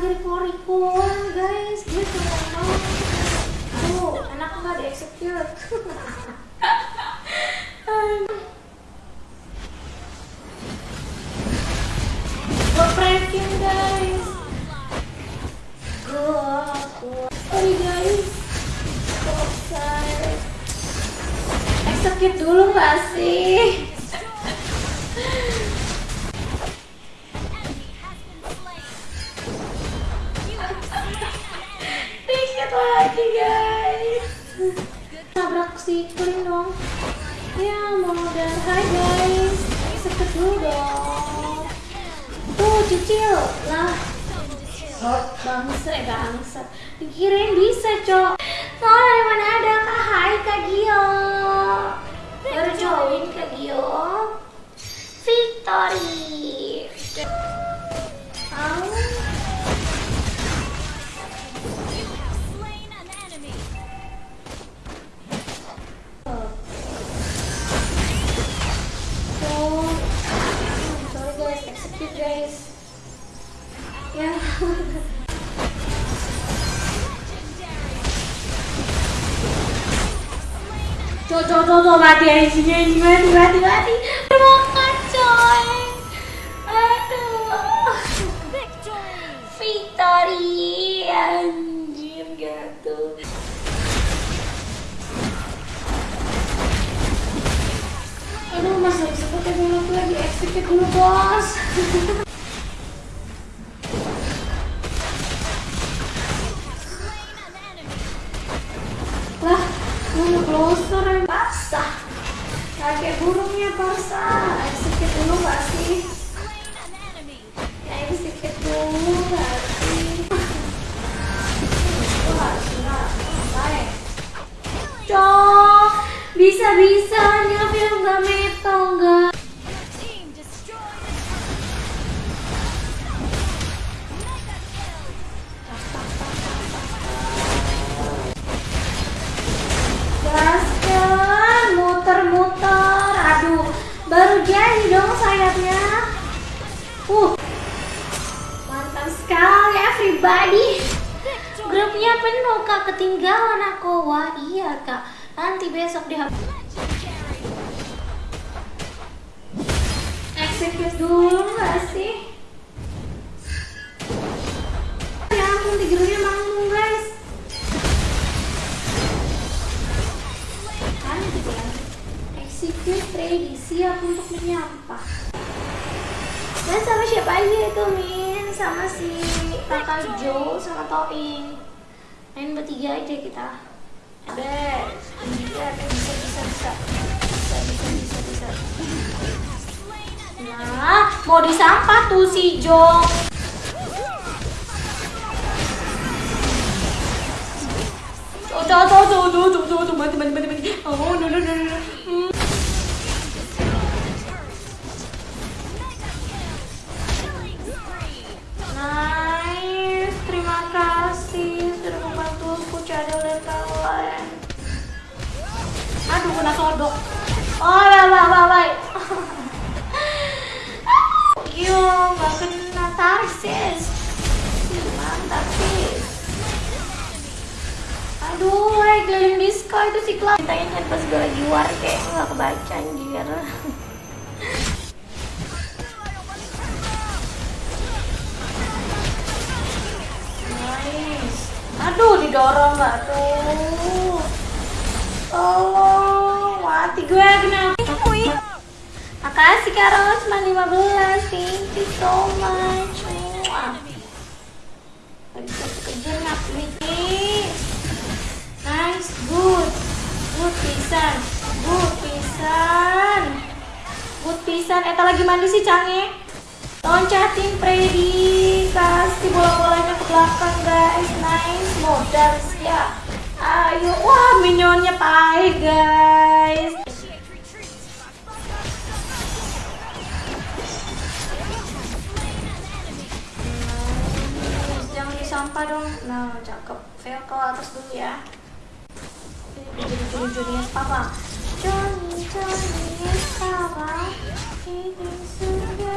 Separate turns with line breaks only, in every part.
riko-rikoan guys. Dia cuma mau tuh enak nggak di execute execute dulu gak sih lagi guys. Nabrak si Queen dong. Ya modal Hai guys. Execute dulu dong. Tuh cicil. Lah. Bangsa eh bangsa Dikirain bisa cok. Soalnya mana ada kak? Hai kak Gio. Baru join kak Gio. Victory guys. Ya. Tuh, tuh, tuh, tuh, mati anjingnya, anjing, mati, mati, mati. Makan coy. Aduh. Victory, anjir gitu. Aduh, mas gak bisa pakai dulu execute dulu bos. Lah, mau closer yang basah. Kayak burungnya Barca. Execute dulu gak sih? Ya dulu gak sih? Wah. Cok, bisa-bisanya film gak metal gak? Jadi dong sayapnya. Uh, mantap sekali everybody. Grupnya penuh kak, ketinggalan aku. Wah iya kak, nanti besok di Execute dulu gak sih? Ya ampun, tigernya menyampah. Dan sama siapa aja itu Min? Sama si kakak Jo sama Toing. Main bertiga aja kita. Bes, iya bisa bisa bisa bisa bisa bisa. Nah, mau disampah tuh si Jo. Oh, tuh, tuh, tuh, tuh, tuh, tuh, tuh. Oh, no, no, no, no. Hmm. Nice, Aduh, kena sodok. Oh, bye, bye, bye, bye. Yo, nggak kena tarik sis. Mantap sis. Aduh, hey, keliling disco itu si Klau. Tanya pas gue lagi war kayak nggak kebaca anjir. Nice. Aduh, didorong nggak tuh? Oh, mati gue kena. Makasih Kak Rosman 15. Thank you so much. Nice, good. Good pisan. Good pisan. Good pisan. Eta lagi mandi sih Cange. Loncatin Freddy. Kasih bola-bolanya ke belakang guys. Nice. Modal ya. Ayo. Wah, minyonnya pahit guys. Sampah dong. Nah, cakep. Fail ke atas dulu ya. Jadi juri-jurinya papa. Johnny, Johnny, papa. Ini surga.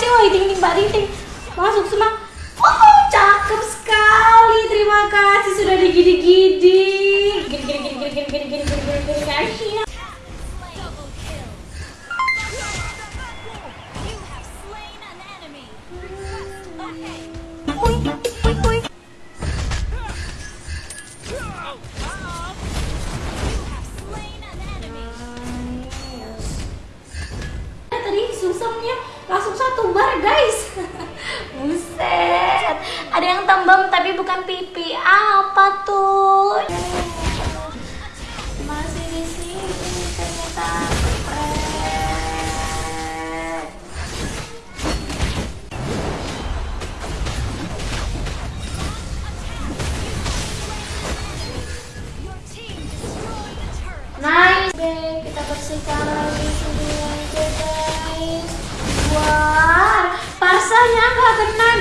sih wah ding ding mbak ding masuk semua oh cakep sekali terima kasih sudah digidi-gidi gini gini gini gini gini langsung satu bar guys. Buset. Ada yang tembem tapi bukan pipi. Apa tuh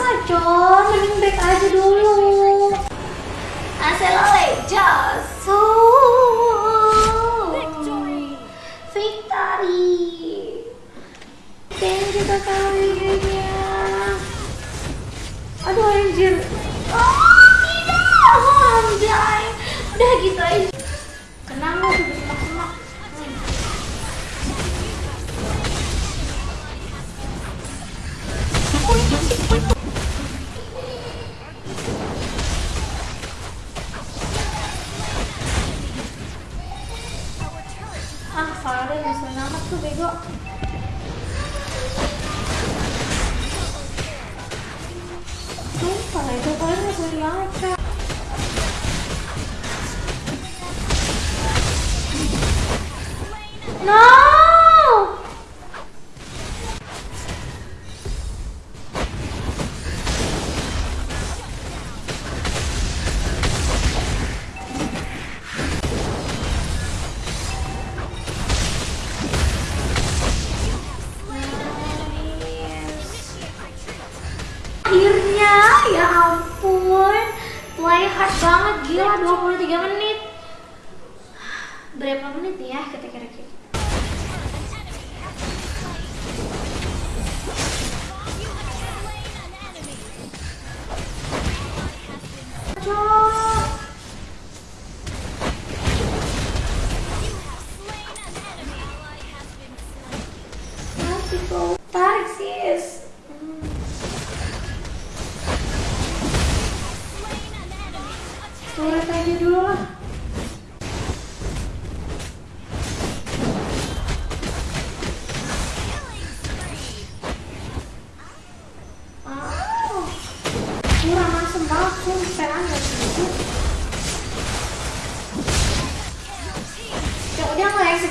maksa John? Mending back aja dulu. Aselole Jasu
Victory
Victory. Dan kita kali ini Aduh anjir. a fare sono un attimo non fai trovare quell'altra no! Akhirnya, ya ampun. Play hard banget, gila 23 menit. Berapa menit ya kita kira-kira?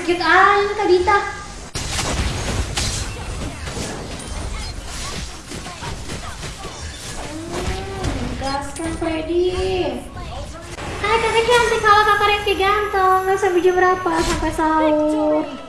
Nggak execute ah Kak Dita. Hmm, gaskan Freddy. Hai kakak cantik, kalau kakak Rengki ganteng sampai jam berapa? Sampai sahur